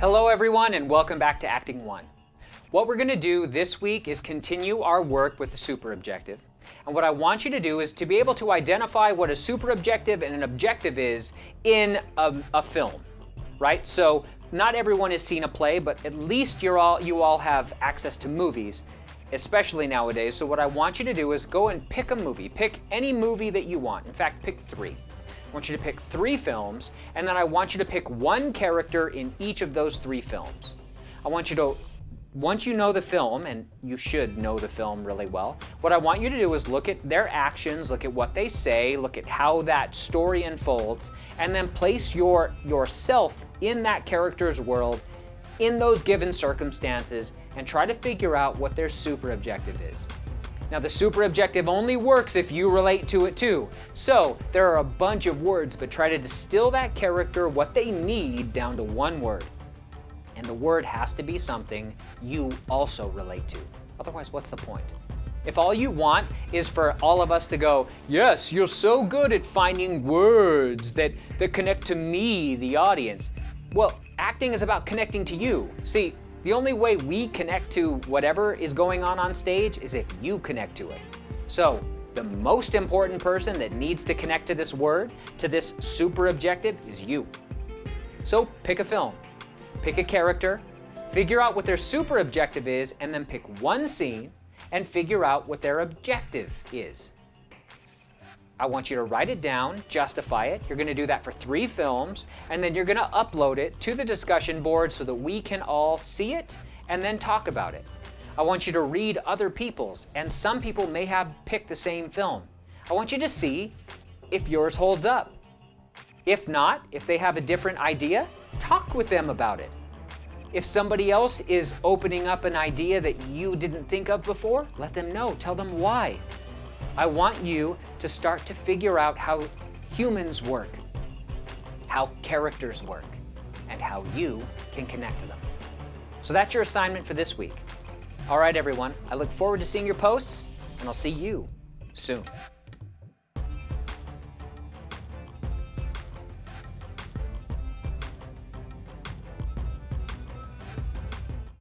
Hello everyone and welcome back to Acting 1. What we're going to do this week is continue our work with the super objective. And what I want you to do is to be able to identify what a super objective and an objective is in a, a film, right? So not everyone has seen a play, but at least you're all, you all have access to movies, especially nowadays. So what I want you to do is go and pick a movie. Pick any movie that you want. In fact, pick three. I want you to pick three films, and then I want you to pick one character in each of those three films. I want you to, once you know the film, and you should know the film really well, what I want you to do is look at their actions, look at what they say, look at how that story unfolds, and then place your yourself in that character's world in those given circumstances and try to figure out what their super objective is. Now the super objective only works if you relate to it too. So there are a bunch of words, but try to distill that character, what they need, down to one word. And the word has to be something you also relate to. Otherwise, what's the point? If all you want is for all of us to go, yes, you're so good at finding words that, that connect to me, the audience. Well, acting is about connecting to you. See, the only way we connect to whatever is going on on stage is if you connect to it. So the most important person that needs to connect to this word, to this super objective, is you. So pick a film, pick a character, figure out what their super objective is, and then pick one scene and figure out what their objective is. I want you to write it down, justify it. You're going to do that for three films, and then you're going to upload it to the discussion board so that we can all see it and then talk about it. I want you to read other people's, and some people may have picked the same film. I want you to see if yours holds up. If not, if they have a different idea, talk with them about it. If somebody else is opening up an idea that you didn't think of before, let them know. Tell them why. I want you to start to figure out how humans work, how characters work, and how you can connect to them. So that's your assignment for this week. All right, everyone, I look forward to seeing your posts, and I'll see you soon.